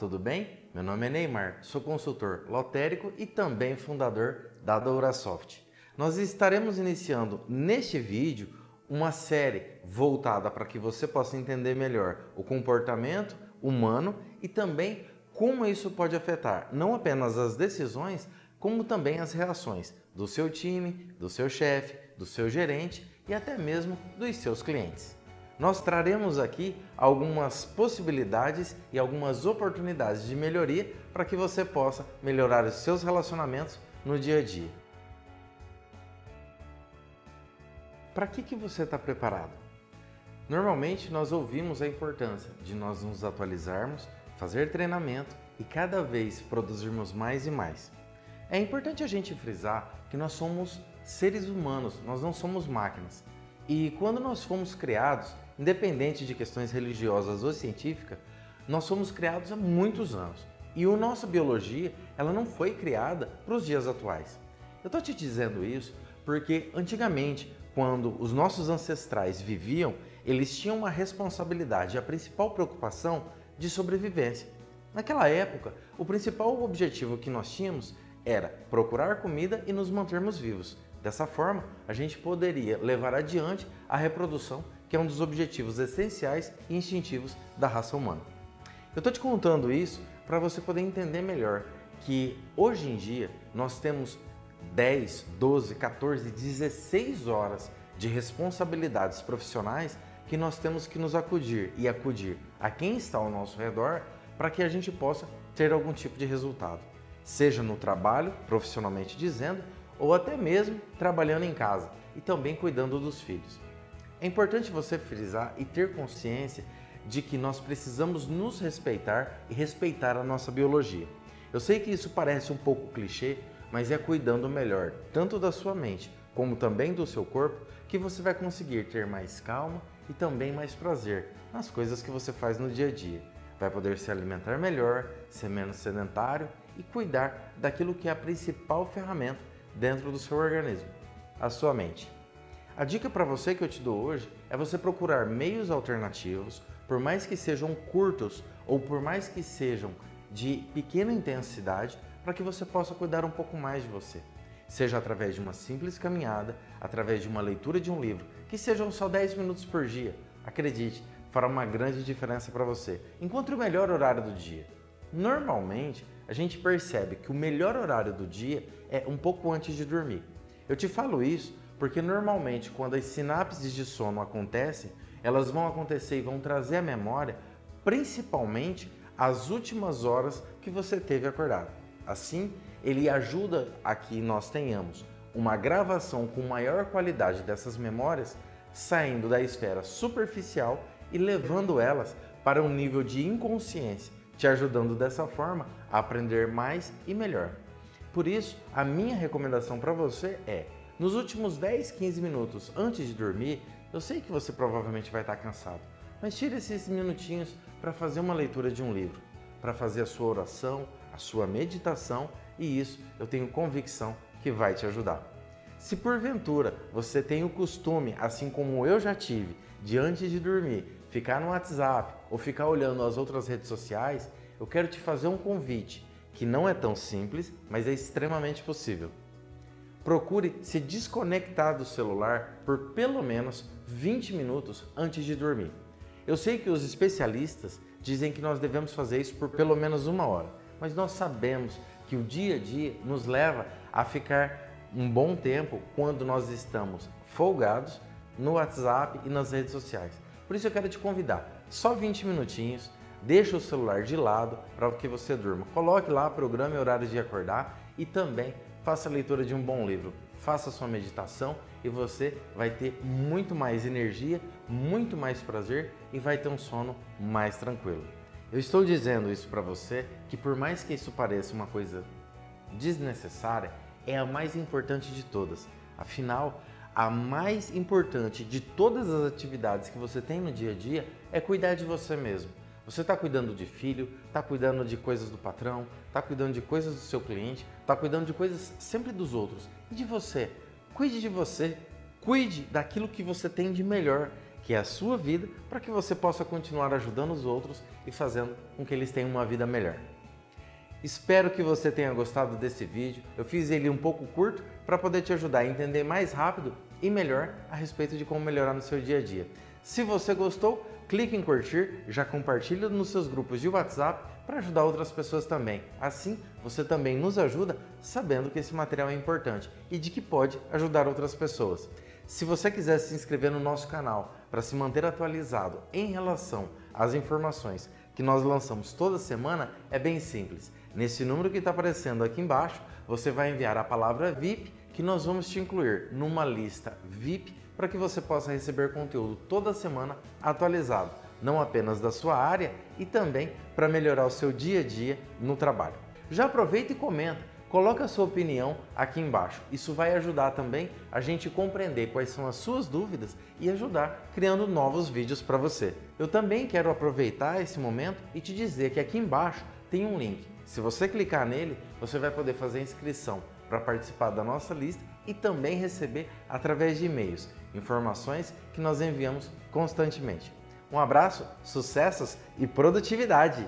tudo bem? Meu nome é Neymar, sou consultor lotérico e também fundador da Dourasoft. Nós estaremos iniciando neste vídeo uma série voltada para que você possa entender melhor o comportamento humano e também como isso pode afetar não apenas as decisões, como também as reações do seu time, do seu chefe, do seu gerente e até mesmo dos seus clientes. Nós traremos aqui algumas possibilidades e algumas oportunidades de melhoria para que você possa melhorar os seus relacionamentos no dia a dia. Para que, que você está preparado? Normalmente nós ouvimos a importância de nós nos atualizarmos, fazer treinamento e cada vez produzirmos mais e mais. É importante a gente frisar que nós somos seres humanos, nós não somos máquinas. E quando nós fomos criados, independente de questões religiosas ou científicas, nós somos criados há muitos anos. E a nossa biologia, ela não foi criada para os dias atuais. Eu estou te dizendo isso porque antigamente, quando os nossos ancestrais viviam, eles tinham uma responsabilidade, a principal preocupação de sobrevivência. Naquela época, o principal objetivo que nós tínhamos era procurar comida e nos mantermos vivos. Dessa forma, a gente poderia levar adiante a reprodução, que é um dos objetivos essenciais e instintivos da raça humana. Eu estou te contando isso para você poder entender melhor que hoje em dia nós temos 10, 12, 14, 16 horas de responsabilidades profissionais que nós temos que nos acudir e acudir a quem está ao nosso redor para que a gente possa ter algum tipo de resultado, seja no trabalho, profissionalmente dizendo, ou até mesmo trabalhando em casa e também cuidando dos filhos. É importante você frisar e ter consciência de que nós precisamos nos respeitar e respeitar a nossa biologia. Eu sei que isso parece um pouco clichê, mas é cuidando melhor tanto da sua mente como também do seu corpo que você vai conseguir ter mais calma e também mais prazer nas coisas que você faz no dia a dia. Vai poder se alimentar melhor, ser menos sedentário e cuidar daquilo que é a principal ferramenta dentro do seu organismo, a sua mente. A dica para você que eu te dou hoje é você procurar meios alternativos, por mais que sejam curtos ou por mais que sejam de pequena intensidade, para que você possa cuidar um pouco mais de você. Seja através de uma simples caminhada, através de uma leitura de um livro, que sejam só 10 minutos por dia. Acredite, fará uma grande diferença para você. Encontre o melhor horário do dia. Normalmente, a gente percebe que o melhor horário do dia é um pouco antes de dormir. Eu te falo isso porque normalmente quando as sinapses de sono acontecem, elas vão acontecer e vão trazer à memória principalmente as últimas horas que você teve acordado. Assim, ele ajuda a que nós tenhamos uma gravação com maior qualidade dessas memórias, saindo da esfera superficial e levando elas para um nível de inconsciência, te ajudando dessa forma a aprender mais e melhor. Por isso, a minha recomendação para você é, nos últimos 10, 15 minutos antes de dormir, eu sei que você provavelmente vai estar cansado, mas tire esses minutinhos para fazer uma leitura de um livro, para fazer a sua oração, a sua meditação e isso eu tenho convicção que vai te ajudar. Se porventura você tem o costume, assim como eu já tive, de antes de dormir, ficar no WhatsApp ou ficar olhando as outras redes sociais, eu quero te fazer um convite que não é tão simples, mas é extremamente possível. Procure se desconectar do celular por pelo menos 20 minutos antes de dormir. Eu sei que os especialistas dizem que nós devemos fazer isso por pelo menos uma hora, mas nós sabemos que o dia a dia nos leva a ficar um bom tempo quando nós estamos folgados no WhatsApp e nas redes sociais. Por isso eu quero te convidar, só 20 minutinhos, deixa o celular de lado para que você durma. Coloque lá programa e horário de acordar e também faça a leitura de um bom livro. Faça sua meditação e você vai ter muito mais energia, muito mais prazer e vai ter um sono mais tranquilo. Eu estou dizendo isso para você que por mais que isso pareça uma coisa desnecessária, é a mais importante de todas. Afinal, a mais importante de todas as atividades que você tem no dia a dia é cuidar de você mesmo. Você está cuidando de filho, está cuidando de coisas do patrão, está cuidando de coisas do seu cliente, está cuidando de coisas sempre dos outros. E de você? Cuide de você, cuide daquilo que você tem de melhor, que é a sua vida, para que você possa continuar ajudando os outros e fazendo com que eles tenham uma vida melhor. Espero que você tenha gostado desse vídeo. Eu fiz ele um pouco curto para poder te ajudar a entender mais rápido e melhor a respeito de como melhorar no seu dia a dia. Se você gostou, clique em curtir, já compartilhe nos seus grupos de WhatsApp para ajudar outras pessoas também. Assim, você também nos ajuda sabendo que esse material é importante e de que pode ajudar outras pessoas. Se você quiser se inscrever no nosso canal para se manter atualizado em relação às informações que nós lançamos toda semana, é bem simples. Nesse número que está aparecendo aqui embaixo, você vai enviar a palavra VIP que nós vamos te incluir numa lista VIP para que você possa receber conteúdo toda semana atualizado, não apenas da sua área e também para melhorar o seu dia a dia no trabalho. Já aproveita e comenta, coloca a sua opinião aqui embaixo. Isso vai ajudar também a gente compreender quais são as suas dúvidas e ajudar criando novos vídeos para você. Eu também quero aproveitar esse momento e te dizer que aqui embaixo tem um link se você clicar nele, você vai poder fazer inscrição para participar da nossa lista e também receber através de e-mails informações que nós enviamos constantemente. Um abraço, sucessos e produtividade!